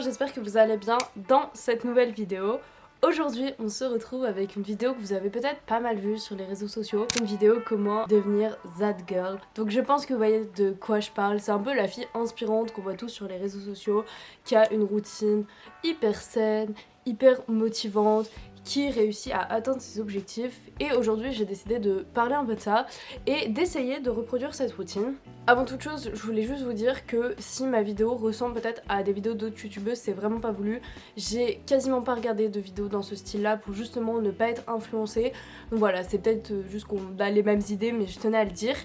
j'espère que vous allez bien dans cette nouvelle vidéo. Aujourd'hui, on se retrouve avec une vidéo que vous avez peut-être pas mal vue sur les réseaux sociaux. Une vidéo comment devenir that girl. Donc je pense que vous voyez de quoi je parle. C'est un peu la fille inspirante qu'on voit tous sur les réseaux sociaux, qui a une routine hyper saine, hyper motivante, qui réussit à atteindre ses objectifs et aujourd'hui j'ai décidé de parler un peu de ça et d'essayer de reproduire cette routine. Avant toute chose, je voulais juste vous dire que si ma vidéo ressemble peut-être à des vidéos d'autres youtubeuses, c'est vraiment pas voulu. J'ai quasiment pas regardé de vidéos dans ce style là pour justement ne pas être influencée. Donc voilà, c'est peut-être juste qu'on a les mêmes idées mais je tenais à le dire.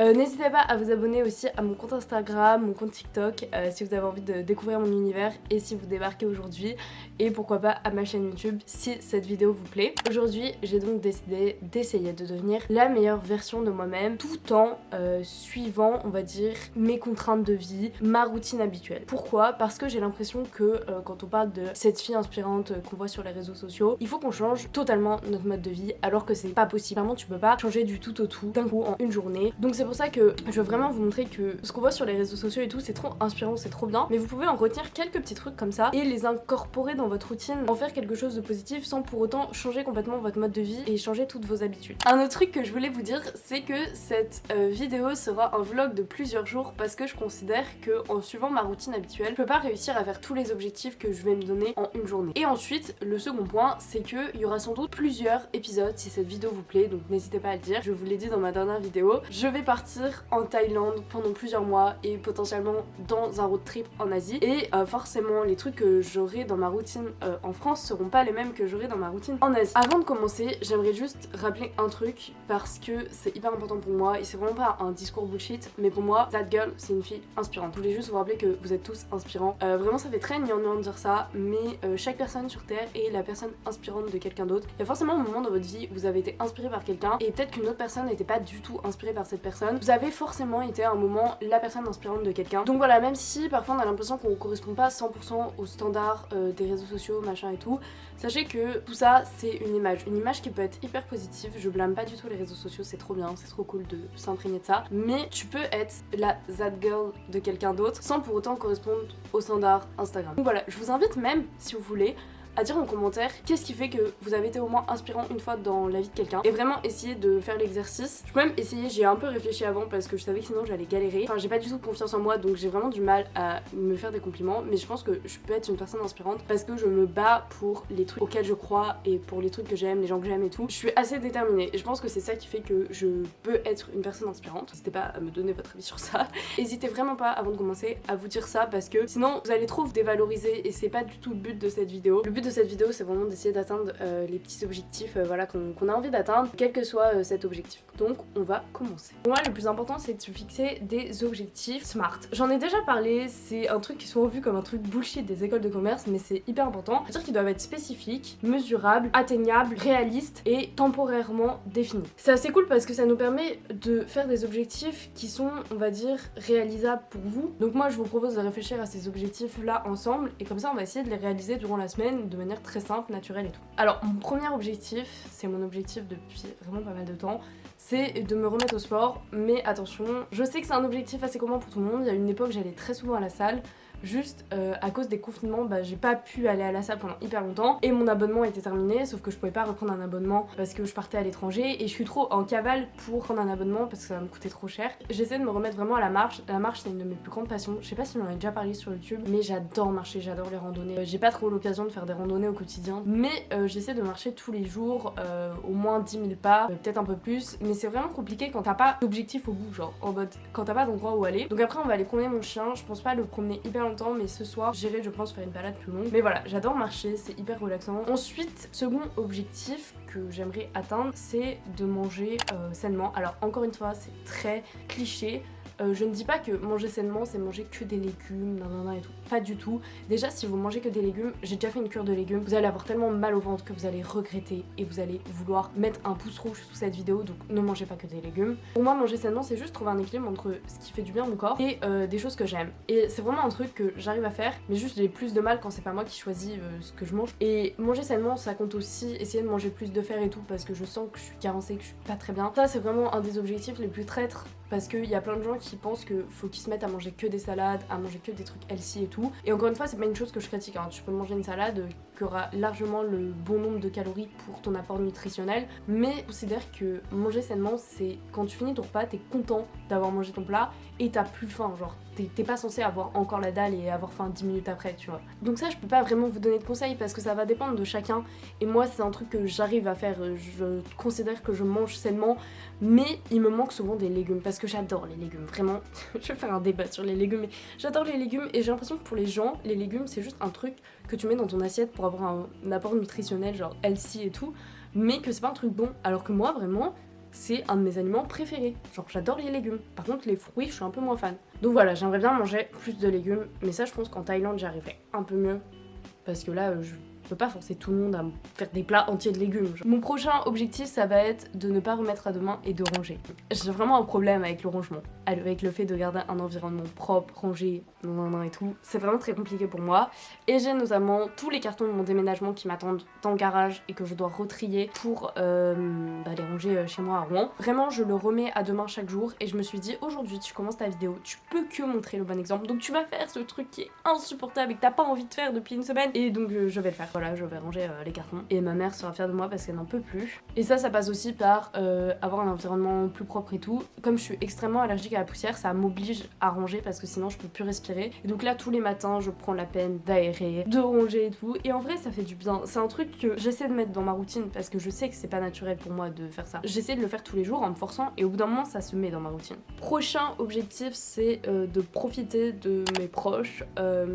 Euh, n'hésitez pas à vous abonner aussi à mon compte Instagram, mon compte TikTok euh, si vous avez envie de découvrir mon univers et si vous débarquez aujourd'hui et pourquoi pas à ma chaîne YouTube si cette vidéo vous plaît. Aujourd'hui j'ai donc décidé d'essayer de devenir la meilleure version de moi-même tout en euh, suivant on va dire mes contraintes de vie, ma routine habituelle. Pourquoi? Parce que j'ai l'impression que euh, quand on parle de cette fille inspirante qu'on voit sur les réseaux sociaux, il faut qu'on change totalement notre mode de vie alors que c'est pas possible. Vraiment tu peux pas changer du tout au tout d'un coup en une journée. Donc c'est pour ça que je veux vraiment vous montrer que ce qu'on voit sur les réseaux sociaux et tout c'est trop inspirant, c'est trop bien. Mais vous pouvez en retenir quelques petits trucs comme ça et les incorporer dans votre routine, en faire quelque chose de positif sans pour autant changer complètement votre mode de vie et changer toutes vos habitudes. Un autre truc que je voulais vous dire c'est que cette euh, vidéo sera un vlog de plusieurs jours parce que je considère que en suivant ma routine habituelle, je peux pas réussir à faire tous les objectifs que je vais me donner en une journée. Et ensuite, le second point, c'est que il y aura sans doute plusieurs épisodes si cette vidéo vous plaît, donc n'hésitez pas à le dire. Je vous l'ai dit dans ma dernière vidéo, je vais partir en Thaïlande pendant plusieurs mois et potentiellement dans un road trip en Asie. Et euh, forcément, les trucs que j'aurai dans ma routine euh, en France seront pas les mêmes que j'aurai dans ma routine en Asie. Avant de commencer, j'aimerais juste rappeler un truc parce que c'est hyper important pour moi et c'est vraiment pas un discours bullshit, mais pour moi, that girl, c'est une fille inspirante. Je voulais juste vous rappeler que vous êtes tous inspirants. Euh, vraiment, ça fait très gnangnan de dire ça, mais euh, chaque personne sur Terre est la personne inspirante de quelqu'un d'autre. Il y a forcément un moment dans votre vie où vous avez été inspiré par quelqu'un et peut-être qu'une autre personne n'était pas du tout inspirée par cette personne. Vous avez forcément été à un moment la personne inspirante de quelqu'un. Donc voilà, même si parfois on a l'impression qu'on correspond pas 100% aux standards euh, des réseaux sociaux, machin et tout, sachez que tout ça, c'est une image. Une image qui peut être hyper positive. Je blâme pas du tout les réseaux sociaux, c'est trop bien, c'est trop cool de s'imprégner de ça. Mais tu peux être la that girl de quelqu'un d'autre sans pour autant correspondre aux standards Instagram. Donc voilà, je vous invite même, si vous voulez, à dire en commentaire qu'est-ce qui fait que vous avez été au moins inspirant une fois dans la vie de quelqu'un et vraiment essayer de faire l'exercice. Je peux même essayer, j'ai un peu réfléchi avant parce que je savais que sinon j'allais galérer. Enfin j'ai pas du tout confiance en moi donc j'ai vraiment du mal à me faire des compliments mais je pense que je peux être une personne inspirante parce que je me bats pour les trucs auxquels je crois et pour les trucs que j'aime, les gens que j'aime et tout. Je suis assez déterminée et je pense que c'est ça qui fait que je peux être une personne inspirante. N'hésitez pas à me donner votre avis sur ça. N'hésitez vraiment pas avant de commencer à vous dire ça parce que sinon vous allez trop vous dévaloriser et c'est pas du tout le but de cette vidéo. Le but de cette vidéo c'est vraiment d'essayer d'atteindre euh, les petits objectifs euh, voilà, qu'on a envie d'atteindre, quel que soit euh, cet objectif. Donc on va commencer. Pour moi le plus important c'est de se fixer des objectifs smart. J'en ai déjà parlé, c'est un truc qui est souvent comme un truc bullshit des écoles de commerce mais c'est hyper important. C'est-à-dire qu'ils doivent être spécifiques, mesurables, atteignables, réalistes et temporairement définis. C'est assez cool parce que ça nous permet de faire des objectifs qui sont on va dire réalisables pour vous. Donc moi je vous propose de réfléchir à ces objectifs là ensemble et comme ça on va essayer de les réaliser durant la semaine de manière très simple, naturelle et tout. Alors mon premier objectif, c'est mon objectif depuis vraiment pas mal de temps, c'est de me remettre au sport, mais attention, je sais que c'est un objectif assez commun pour tout le monde, il y a une époque j'allais très souvent à la salle, Juste euh, à cause des confinements, bah, j'ai pas pu aller à la salle pendant hyper longtemps et mon abonnement était terminé, sauf que je pouvais pas reprendre un abonnement parce que je partais à l'étranger et je suis trop en cavale pour prendre un abonnement parce que ça me coûter trop cher. J'essaie de me remettre vraiment à la marche. La marche, c'est une de mes plus grandes passions. Je sais pas si j'en ai déjà parlé sur YouTube, mais j'adore marcher, j'adore les randonnées. Euh, j'ai pas trop l'occasion de faire des randonnées au quotidien, mais euh, j'essaie de marcher tous les jours, au moins 10 000 pas, peut-être un peu plus, mais c'est vraiment compliqué quand t'as pas d'objectif au bout, genre en mode quand t'as pas d'endroit où aller. Donc après, on va aller promener mon chien. Je pense pas le promener hyper mais ce soir, j'irai, je pense, faire une balade plus longue. Mais voilà, j'adore marcher, c'est hyper relaxant. Ensuite, second objectif que j'aimerais atteindre, c'est de manger euh, sainement. Alors encore une fois, c'est très cliché, euh, je ne dis pas que manger sainement c'est manger que des légumes, nan, et tout. Pas du tout. Déjà si vous mangez que des légumes, j'ai déjà fait une cure de légumes, vous allez avoir tellement mal au ventre que vous allez regretter et vous allez vouloir mettre un pouce rouge sous cette vidéo, donc ne mangez pas que des légumes. Pour moi manger sainement c'est juste trouver un équilibre entre ce qui fait du bien à mon corps et euh, des choses que j'aime. Et c'est vraiment un truc que j'arrive à faire, mais juste j'ai plus de mal quand c'est pas moi qui choisis euh, ce que je mange. Et manger sainement ça compte aussi essayer de manger plus de fer et tout parce que je sens que je suis carencée, que je suis pas très bien. Ça c'est vraiment un des objectifs les plus traîtres parce qu'il y a plein de gens qui pensent que faut qu'ils se mettent à manger que des salades, à manger que des trucs healthy et tout. Et encore une fois, c'est pas une chose que je critique. Hein. Tu peux manger une salade qui aura largement le bon nombre de calories pour ton apport nutritionnel, mais considère que manger sainement, c'est quand tu finis ton repas, t'es content d'avoir mangé ton plat et t'as plus faim. Genre, t'es pas censé avoir encore la dalle et avoir faim 10 minutes après, tu vois. Donc ça, je peux pas vraiment vous donner de conseils parce que ça va dépendre de chacun. Et moi, c'est un truc que j'arrive à faire. Je considère que je mange sainement, mais il me manque souvent des légumes parce que j'adore les légumes. Vraiment, je vais faire un débat sur les légumes, mais j'adore les légumes et j'ai l'impression que pour les gens, les légumes, c'est juste un truc que tu mets dans ton assiette pour avoir un apport nutritionnel, genre healthy et tout, mais que c'est pas un truc bon. Alors que moi, vraiment, c'est un de mes aliments préférés. Genre j'adore les légumes. Par contre les fruits, je suis un peu moins fan. Donc voilà, j'aimerais bien manger plus de légumes, mais ça je pense qu'en Thaïlande j'y arriverai un peu mieux. Parce que là, je peux pas forcer tout le monde à faire des plats entiers de légumes. Mon prochain objectif, ça va être de ne pas remettre à demain et de ranger. J'ai vraiment un problème avec le rangement, avec le fait de garder un environnement propre, rangé, et tout. C'est vraiment très compliqué pour moi. Et j'ai notamment tous les cartons de mon déménagement qui m'attendent dans le garage et que je dois retrier pour euh, bah, les ranger euh, chez moi à Rouen. Vraiment, je le remets à demain chaque jour et je me suis dit aujourd'hui, tu commences ta vidéo, tu peux que montrer le bon exemple. Donc tu vas faire ce truc qui est insupportable et que t'as pas envie de faire depuis une semaine. Et donc euh, je vais le faire voilà, je vais ranger les cartons. Et ma mère sera fière de moi parce qu'elle n'en peut plus. Et ça, ça passe aussi par avoir un environnement plus propre et tout. Comme je suis extrêmement allergique à la poussière, ça m'oblige à ranger parce que sinon je peux plus respirer. Et donc là, tous les matins, je prends la peine d'aérer, de ranger et tout. Et en vrai, ça fait du bien. C'est un truc que j'essaie de mettre dans ma routine parce que je sais que c'est pas naturel pour moi de faire ça. J'essaie de le faire tous les jours en me forçant et au bout d'un moment, ça se met dans ma routine. Prochain objectif, c'est euh, de profiter de mes proches.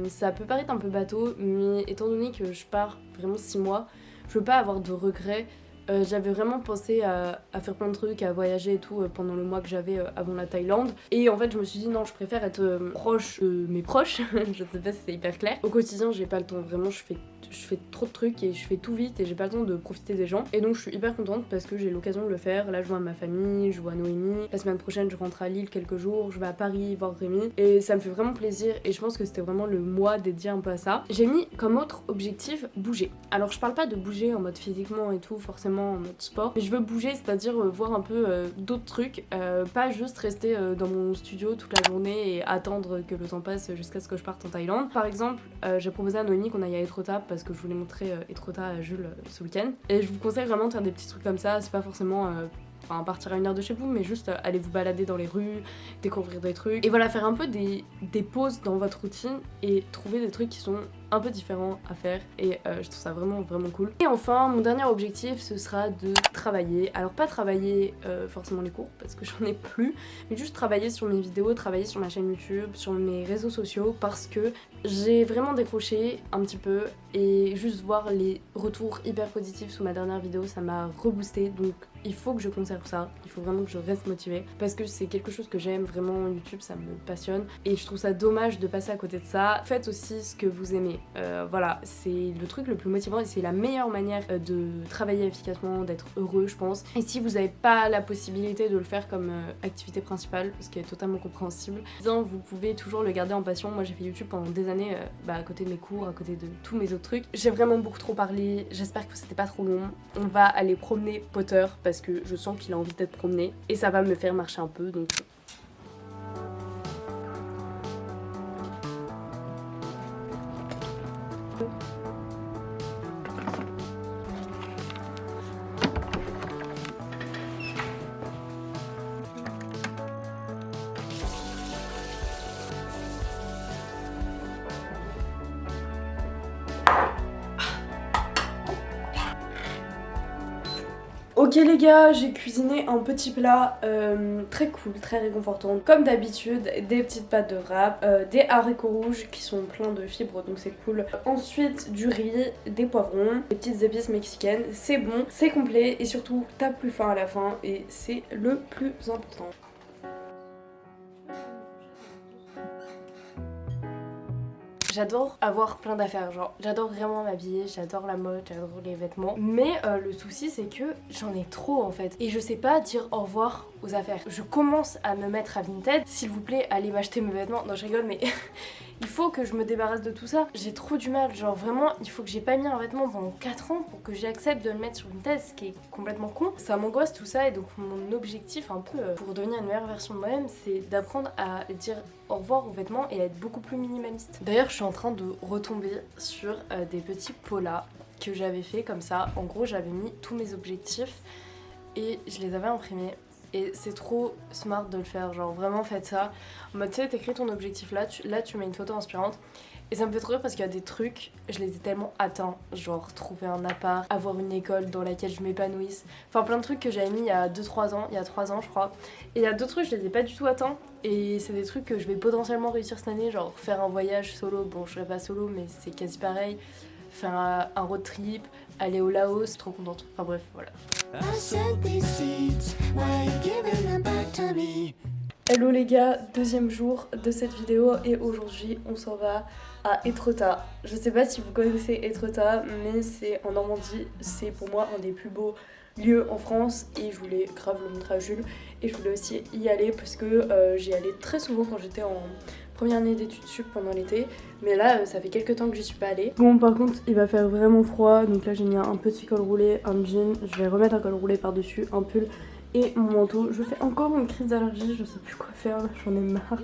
ça peut paraître un peu bateau, mais étant donné que je pars vraiment 6 mois. Je veux pas avoir de regrets. Euh, j'avais vraiment pensé à, faire plein de trucs, à voyager et tout euh, pendant le mois que j'avais euh, avant la Thaïlande. Et en fait, je me suis dit non, je préfère être proche de mes proches. je sais pas si c'est hyper clair. Au quotidien, j'ai pas le temps. Vraiment, je fais je fais trop de trucs et je fais tout vite et j'ai pas le temps de profiter des gens. Et donc je suis hyper contente parce que j'ai l'occasion de le faire. Là je vois ma famille, je vois Noémie. La semaine prochaine je rentre à Lille quelques jours, je vais à Paris voir Rémi. Et ça me fait vraiment plaisir et je pense que c'était vraiment le mois dédié un peu à ça. J'ai mis comme autre objectif bouger. Alors je parle pas de bouger en mode physiquement et tout, forcément en mode sport. Mais je veux bouger, c'est-à-dire euh, voir un peu euh, d'autres trucs. Euh, pas juste rester dans mon studio toute la journée et attendre que le temps passe jusqu'à ce que je parte en Thaïlande. Par exemple, j'ai proposé à Noémie qu'on aille à Etretat parce que je voulais montrer euh, Etrota à Jules euh, ce week-end. Et je vous conseille vraiment de faire des petits trucs comme ça, c'est pas forcément euh, enfin partir à une heure de chez vous, mais juste aller vous balader dans les rues, découvrir des trucs. Et voilà, faire un peu des, des pauses dans votre routine et trouver des trucs qui sont un peu différent à faire et euh, je trouve ça vraiment vraiment cool. Et enfin mon dernier objectif ce sera de travailler, alors pas travailler euh, forcément les cours parce que j'en ai plus, mais juste travailler sur mes vidéos, travailler sur ma chaîne YouTube, sur mes réseaux sociaux parce que j'ai vraiment décroché un petit peu et juste voir les retours hyper positifs sous ma dernière vidéo ça m'a reboosté. Donc il faut que je conserve ça, il faut vraiment que je reste motivée parce que c'est quelque chose que j'aime vraiment. YouTube ça me passionne. Et je trouve ça dommage de passer à côté de ça. Faites aussi ce que vous aimez euh, voilà, c'est le truc le plus motivant et c'est la meilleure manière euh, de travailler efficacement, d'être heureux, je pense. Et si vous n'avez pas la possibilité de le faire comme euh, activité principale, ce qui est totalement compréhensible, vous pouvez toujours le garder en passion. Moi, j'ai fait YouTube pendant des années, bah, à côté de mes cours, à côté de tous mes autres trucs. J'ai vraiment beaucoup trop parlé. J'espère que c'était pas trop long. On va aller promener Potter parce que je sens qu'il a envie d'être promené et ça va me faire marcher un peu. Donc Ok les gars, j'ai cuisiné un petit plat euh, très cool, très réconfortant. Comme d'habitude, des petites pâtes de rap, euh, des haricots rouges qui sont pleins de fibres donc c'est cool. Ensuite du riz, des poivrons, des petites épices mexicaines. C'est bon, c'est complet et surtout t'as plus faim à la fin et c'est le plus important. J'adore avoir plein d'affaires, genre j'adore vraiment m'habiller, j'adore la mode, j'adore les vêtements. Mais euh, le souci c'est que j'en ai trop en fait. Et je sais pas dire au revoir aux affaires. Je commence à me mettre à Vinted. S'il vous plaît, allez m'acheter mes vêtements. Non, je rigole, mais il faut que je me débarrasse de tout ça. J'ai trop du mal, genre vraiment, il faut que j'ai pas mis un vêtement pendant 4 ans pour que j'accepte de le mettre sur une thèse, ce qui est complètement con. Ça m'angoisse tout ça et donc mon objectif un peu euh, pour devenir une meilleure version de moi-même, c'est d'apprendre à dire au revoir aux vêtements et à être beaucoup plus minimaliste. D'ailleurs, je suis en train de retomber sur euh, des petits polas que j'avais fait comme ça. En gros, j'avais mis tous mes objectifs et je les avais imprimés. Et c'est trop smart de le faire, genre vraiment faites ça. En mode, tu sais, t'écris ton objectif là, là tu mets une photo inspirante. Et ça me fait trop rire parce qu'il y a des trucs, je les ai tellement atteints. Genre trouver un appart, avoir une école dans laquelle je m'épanouisse. Enfin plein de trucs que j'avais mis il y a 2-3 ans, il y a 3 ans je crois. Et il y a d'autres trucs, je les ai pas du tout atteints. Et c'est des trucs que je vais potentiellement réussir cette année, genre faire un voyage solo. Bon, je serai pas solo, mais c'est quasi pareil. Faire un road trip, aller au Laos, trop contente. Enfin bref, voilà. Hello les gars, deuxième jour de cette vidéo et aujourd'hui on s'en va à Etretat. Je sais pas si vous connaissez Etretat mais c'est en Normandie, c'est pour moi un des plus beaux lieux en France et je voulais grave le montrer à Jules. Et je voulais aussi y aller parce que euh, j'y allais très souvent quand j'étais en première année d'études sup pendant l'été mais là euh, ça fait quelques temps que j'y suis pas allée. Bon par contre il va faire vraiment froid donc là j'ai mis un petit col roulé, un jean, je vais remettre un col roulé par dessus, un pull et mon manteau. Je fais encore une crise d'allergie, je sais plus quoi faire j'en ai marre.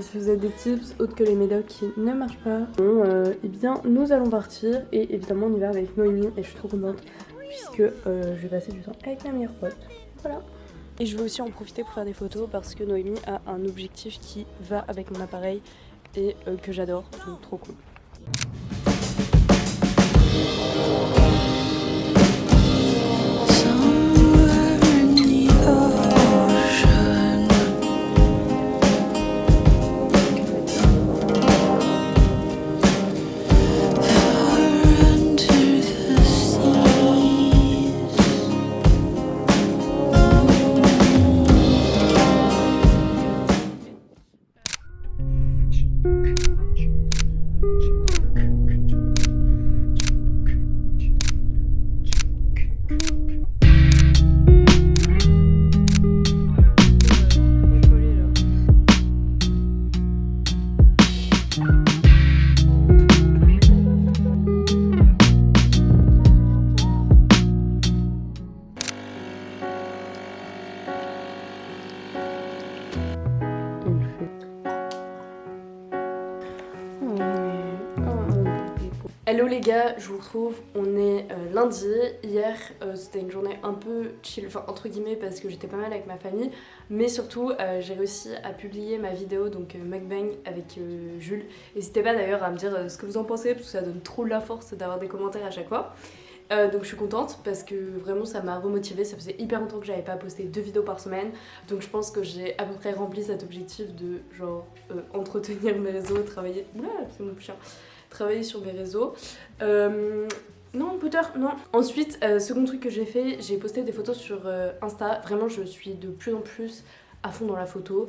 Si vous avez des tips autres que les médocs qui ne marchent pas, bon, euh, eh bien nous allons partir et évidemment on y va avec Noémie et je suis trop contente puisque euh, je vais passer du temps avec ma meilleure pote. Voilà. Et je vais aussi en profiter pour faire des photos parce que Noémie a un objectif qui va avec mon appareil et euh, que j'adore, donc trop cool. Les gars, je vous retrouve, on est euh, lundi, hier euh, c'était une journée un peu chill, enfin entre guillemets parce que j'étais pas mal avec ma famille, mais surtout euh, j'ai réussi à publier ma vidéo donc mukbang avec Jules, n'hésitez pas d'ailleurs à me dire ce que vous en pensez parce que ça donne trop la force d'avoir des commentaires à chaque fois. donc je suis contente parce que vraiment ça m'a remotivée, ça faisait hyper longtemps que j'avais pas posté deux vidéos par semaine. Donc je pense que j'ai à peu près rempli cet objectif de genre entretenir mes réseaux, travailler... Oula c'est mon chien travailler sur mes réseaux. Euh, non, Potter, non. Ensuite, euh, second truc que j'ai fait, j'ai posté des photos sur euh, Insta. Vraiment, je suis de plus en plus à fond dans la photo.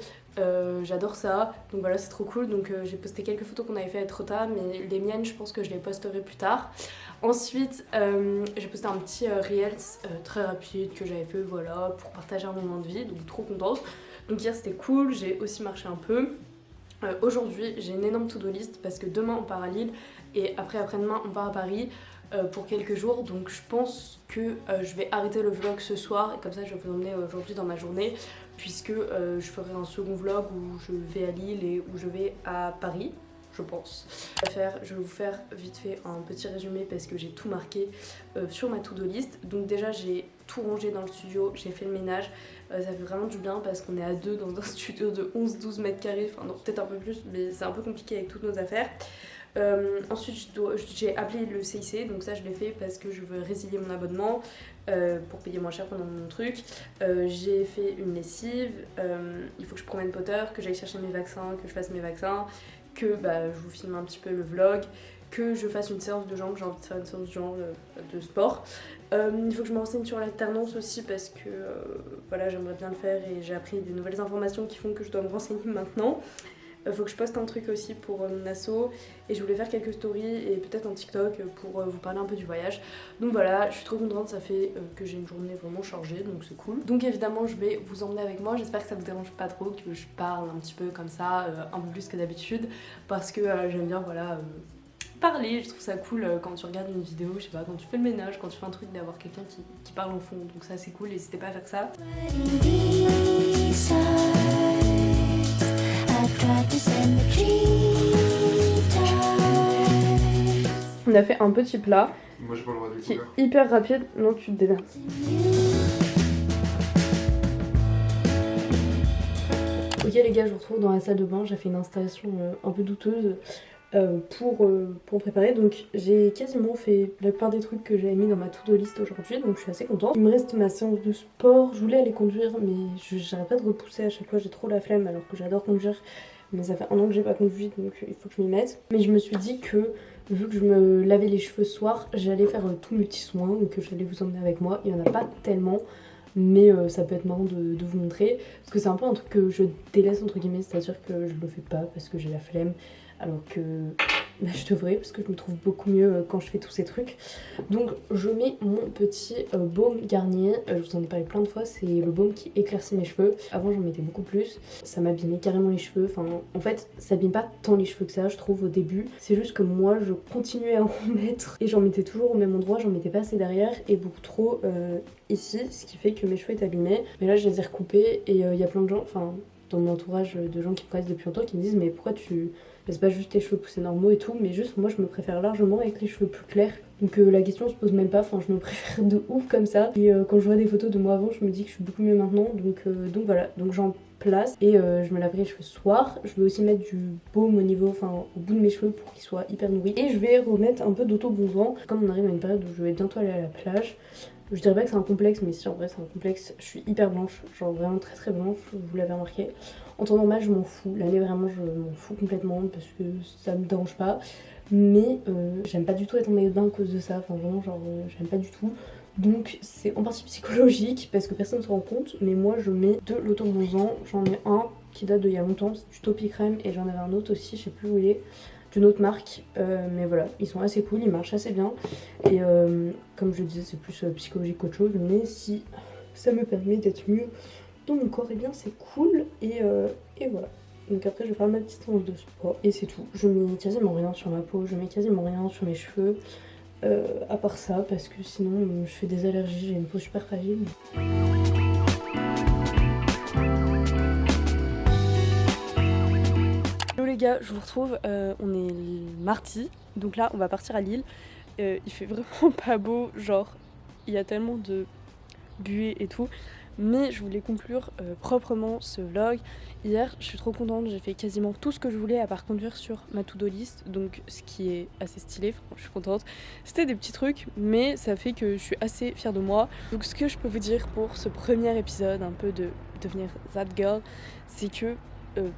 J'adore ça. Donc voilà, c'est trop cool. Donc j'ai posté quelques photos qu'on avait fait à Trota, mais les miennes, je pense que je les posterai plus tard. Ensuite, j'ai posté un petit Reels très rapide que j'avais fait, voilà, pour partager un moment de vie. Donc trop contente. Donc hier, c'était cool. J'ai aussi marché un peu. Euh, aujourd'hui, j'ai une énorme to-do list parce que demain on part à Lille et après après-demain on part à Paris euh, pour quelques jours. Donc je pense que euh, je vais arrêter le vlog ce soir et comme ça je vais vous emmener aujourd'hui dans ma journée puisque je ferai un second vlog où je vais à Lille et où je vais à Paris je pense. Je vais vous faire vite fait un petit résumé parce que j'ai tout marqué sur ma to-do list. Donc déjà j'ai tout rangé dans le studio, j'ai fait le ménage, ça fait vraiment du bien parce qu'on est à deux dans un studio de 11-12 mètres carrés, enfin peut-être un peu plus mais c'est un peu compliqué avec toutes nos affaires. Euh, ensuite j'ai appelé le CIC donc ça je l'ai fait parce que je veux résilier mon abonnement euh, pour payer moins cher pendant mon truc. j'ai fait une lessive, il faut que je promène Potter, que j'aille chercher mes vaccins, que je fasse mes vaccins, que bah, je vous filme un petit peu le vlog, que je fasse une séance de jambes, j'ai envie de faire une séance de jambes de sport. Euh, il faut que je me renseigne sur l'alternance aussi parce que euh, voilà j'aimerais bien le faire et j'ai appris des nouvelles informations qui font que je dois me renseigner maintenant. Il faut que je poste un truc aussi pour mon asso et je voulais faire quelques stories et peut-être un TikTok pour vous parler un peu du voyage. Donc voilà, je suis trop contente, ça fait que j'ai une journée vraiment chargée donc c'est cool. Donc évidemment je vais vous emmener avec moi, j'espère que ça vous dérange pas trop que je parle un petit peu comme ça, un peu plus que d'habitude parce que j'aime bien voilà parler, je trouve ça cool euh, quand tu regardes une vidéo, je sais pas, quand tu fais le ménage, quand tu fais un truc, d'avoir quelqu'un qui, parle en fond, donc ça c'est cool, n'hésitez pas à faire ça. On a fait un petit plat Moi, pas le droit de qui est hyper rapide, non tu te démerdes. Ok les gars, je vous retrouve dans la salle de bain, j'ai fait une installation euh, un peu douteuse euh, pour, euh, pour préparer. Donc j'ai quasiment fait la plupart des trucs que j'avais mis dans ma to-do list aujourd'hui, donc je suis assez contente. Il me reste ma séance de sport, je voulais aller conduire, mais j'arrête pas de repousser à chaque fois, j'ai trop la flemme alors que j'adore conduire. Mais ça fait un an que j'ai pas conduit, donc il faut que je m'y mette. Mais je me suis dit que vu que je me lavais les cheveux ce soir, j'allais faire euh, petits soins, et que j'allais vous emmener avec moi. Il y en a pas tellement mais ça peut être marrant de, de, vous montrer parce que c'est un peu un truc que je délaisse entre guillemets c'est à dire que je le fais pas parce que j'ai la flemme alors que bah, je devrais parce que je me trouve beaucoup mieux euh, quand je fais tous ces trucs. Donc je mets mon petit euh, baume Garnier, euh, je vous en ai parlé plein de fois, c'est le baume qui éclaircit mes cheveux. Avant j'en mettais beaucoup plus, ça m'abîmait carrément les cheveux, enfin en fait ça abîme pas tant les cheveux que ça je trouve au début. C'est juste que moi je continuais à en mettre et j'en mettais toujours au même endroit, j'en mettais pas assez derrière et beaucoup trop ici, ce qui fait que mes cheveux étaient abîmés. Mais là je les ai recoupés et il y a plein de gens, enfin dans mon entourage de gens qui me connaissent depuis longtemps qui me disent mais pourquoi tu c'est pas juste tes cheveux poussés normaux et tout, mais juste moi je me préfère largement avec les cheveux plus clairs. Donc euh, la question se pose même pas, enfin je me préfère de ouf comme ça. Et euh, quand je vois des photos de moi avant, je me dis que je suis beaucoup mieux maintenant. Donc, euh, donc voilà, donc j'en place et je me laverai les cheveux soir. Je vais aussi mettre du baume au niveau, enfin au bout de mes cheveux pour qu'ils soient hyper nourris. Et je vais remettre un peu d'auto-bronzant. Comme on arrive à une période où je vais bientôt aller à la plage, je dirais pas que c'est un complexe, mais si en vrai c'est un complexe, je suis hyper blanche, genre vraiment très très blanche, vous l'avez remarqué. En temps normal, je m'en fous. L'année, vraiment, je m'en fous complètement parce que ça me dérange pas. Mais euh, j'aime pas du tout être en maillot de bain à cause de ça. Enfin, vraiment, genre, euh, j'aime pas du tout. Donc, c'est en partie psychologique parce que personne ne se rend compte. Mais moi, je mets de l'auto-bronzant. J'en ai un qui date de il y a longtemps, c'est du Topi Crème. Et j'en avais un autre aussi, je sais plus où il est d'une autre marque euh, mais voilà ils sont assez cool ils marchent assez bien et comme je disais c'est plus psychologique qu'autre chose mais si ça me permet d'être mieux dans mon corps, et bien c'est cool euh, et, voilà. Donc après je vais faire ma petite séance de sport et c'est tout. Je mets quasiment rien sur ma peau, je mets quasiment rien sur mes cheveux. Euh, à part ça parce que sinon je fais des allergies, j'ai une peau super fragile. Je vous retrouve, euh, on est mardi, donc là on va partir à Lille. il fait vraiment pas beau, genre il y a tellement de buée et tout. Mais je voulais conclure euh, proprement ce vlog. Hier, je suis trop contente, j'ai fait quasiment tout ce que je voulais à part conduire sur ma to-do list, donc ce qui est assez stylé, je suis contente. C'était des petits trucs, mais ça fait que je suis assez fière de moi. Donc ce que je peux vous dire pour ce premier épisode, un peu de devenir that girl, c'est que euh,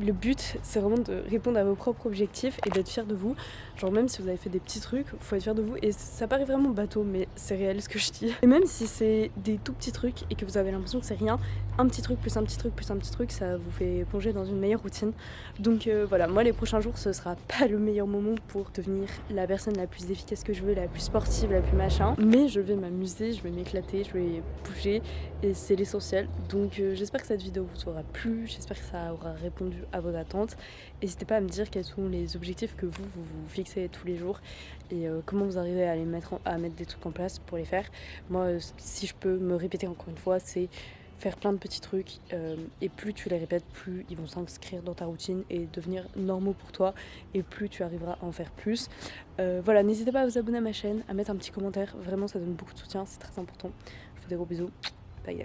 le but, c'est vraiment de répondre à vos propres objectifs et d'être fier de vous. Genre même si vous avez fait des petits trucs, faut être fier de vous. Et ça paraît vraiment bateau, mais c'est réel ce que je dis. Et même si c'est des tout petits trucs et que vous avez l'impression que c'est rien, un petit truc plus un petit truc plus un petit truc, ça vous fait plonger dans une meilleure routine. Donc euh, voilà, moi les prochains jours, ce sera pas le meilleur moment pour devenir la personne la plus efficace que je veux, la plus sportive, la plus machin. Mais je vais m'amuser, je vais m'éclater, je vais bouger et c'est l'essentiel. Donc euh, j'espère que cette vidéo vous aura plu, j'espère que ça aura répondu à vos attentes. N'hésitez pas à me dire quels sont les objectifs que vous vous, fixez tous les jours et euh, comment vous arrivez à les mettre à mettre des trucs en place pour les faire. Moi, si je peux me répéter encore une fois, c'est faire plein de petits trucs euh, et plus tu les répètes, plus ils vont s'inscrire dans ta routine et devenir normaux pour toi et plus tu arriveras à en faire plus. voilà, n'hésitez pas à vous abonner à ma chaîne, à mettre un petit commentaire, vraiment ça donne beaucoup de soutien, c'est très important. Je vous fais des gros bisous, bye la